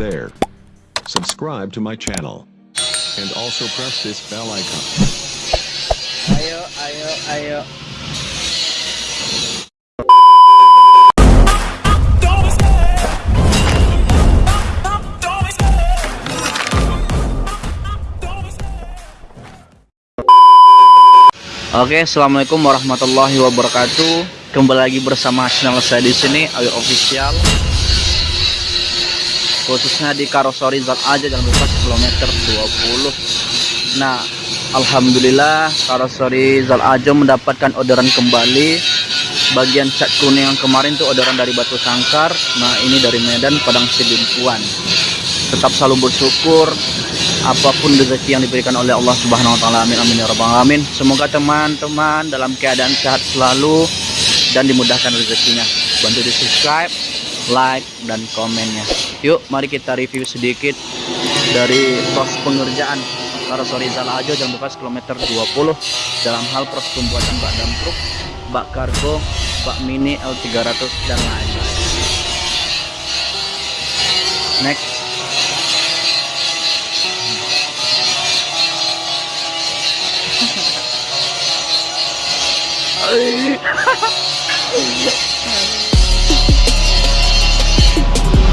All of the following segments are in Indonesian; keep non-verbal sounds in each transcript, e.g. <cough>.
there. Subscribe to my channel. And also press this bell icon. Ayo, ayo, ayo. Oke, assalamualaikum warahmatullahi wabarakatuh. Kembali lagi bersama channel saya di sini, Ayo Official. Khususnya di karosori zat aja jangan lupa kilometer 20. Nah, alhamdulillah karosori zat aja mendapatkan orderan kembali. Bagian cat kuning yang kemarin tuh orderan dari Batu Sangkar. Nah, ini dari Medan Padang Sidimpuan. Tetap selalu bersyukur apa pun rezeki yang diberikan oleh Allah Subhanahu wa taala. Amin amin ya rabbal alamin. Semoga teman-teman dalam keadaan sehat selalu dan dimudahkan rezekinya. Bantu di subscribe, like dan komennya. Yuk, mari kita review sedikit dari proses pengerjaan Zala Ajo Jalan Bekas kilometer 20 dalam hal proses pembuatan bak dam truk, bak kargo, bak mini L300 dan lain-lain. Next. <laughs>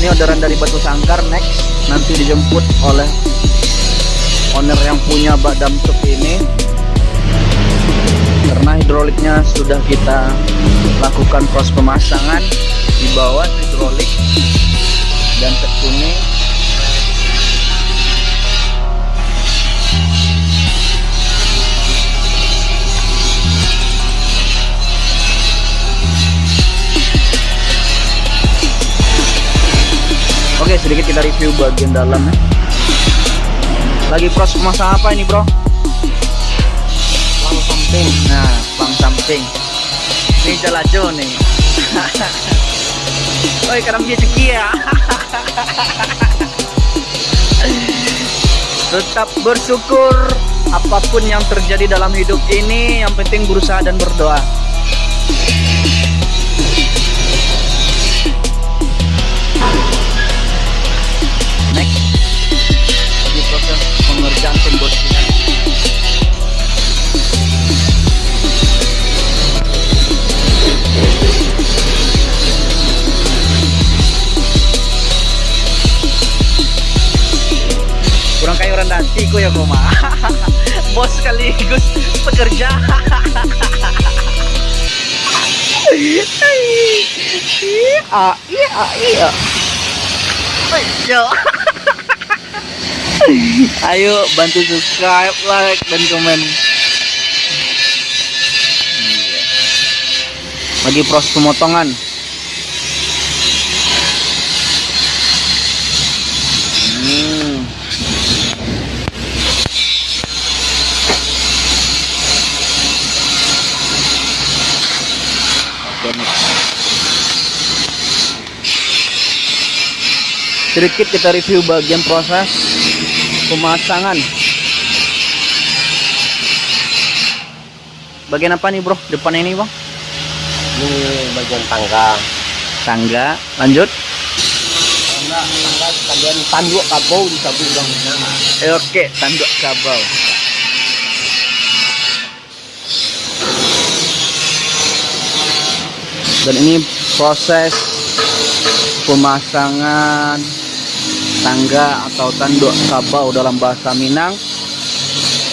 Ini orderan dari Batu Sangkar next. Nanti dijemput oleh owner yang punya bak dam truk ini. Karena hidroliknya sudah kita lakukan proses pemasangan di bawah hidrolik dan kuning Oke sedikit kita review bagian dalam ya. Lagi proses pemasangan apa ini bro? Lang samping. Nah, pang samping. Ini jalajo nih. <laughs> Oi, kadang dia ceki ya. <laughs> Tetap bersyukur apa pun yang terjadi dalam hidup ini, yang penting berusaha dan berdoa. Dantiku ya koma <laughs> bos sekaligus pekerja <laughs> Ayo. bantu subscribe like dan komen lagi proses pemotongan hmm. Sedikit kita review bagian proses pemasangan. Bagian apa nih bro? Depan ini bang? Ini bagian tangga. Tangga. Lanjut. Tangga, tangga tanduk kabau di samping bangunan. Eh, Oke, tanduk kabel. Dan ini proses pemasangan tangga atau tanduk kabau dalam bahasa Minang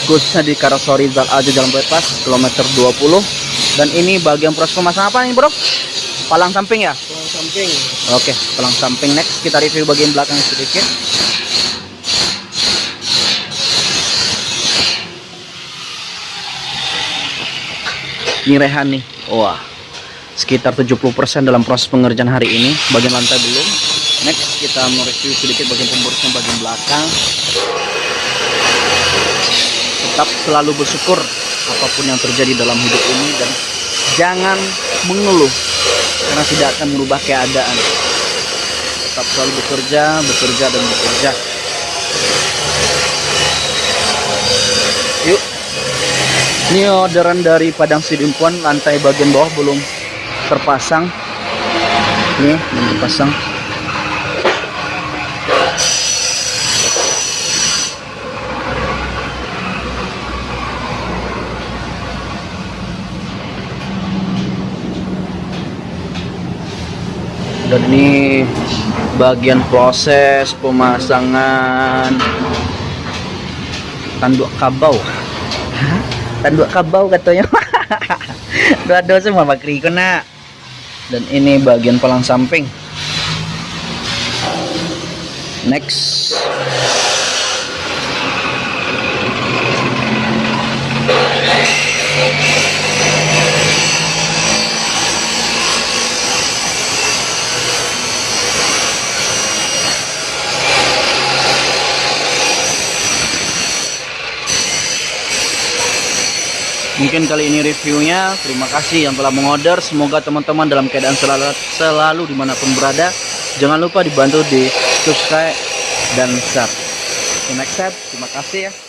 khususnya di Karosori Zal Aja Jalan Bypass kilometer 20 dan ini bagian proses pemasangan apa nih bro? Palang samping ya? Tulang samping. Oke, palang samping next kita review bagian belakang sedikit. Ini rehan nih. Wah. Sekitar 70% dalam proses pengerjaan hari ini. Bagian lantai belum. next kita mereview sedikit bagian pemborosnya bagian belakang. Tetap selalu bersyukur apa pun yang terjadi dalam hidup ini dan jangan mengeluh karena tidak akan merubah keadaan. Tetap selalu bekerja bekerja dan bekerja. Yuk. Ini orderan dari Padang Sidimpuan lantai bagian bawah belum terpasang. Ini belum terpasang. Dan ini bagian proses pemasangan tanduk kabau. Tanduk kabau katanya. <laughs> Dua-dua semua bakri kena dan ini bagian palang samping. Next Mungkin kali ini reviewnya. Terima kasih yang telah mengorder. Semoga teman-teman dalam keadaan selalu, selalu di mana pun berada. Jangan lupa dibantu di subscribe dan share. See next time. Terima kasih ya.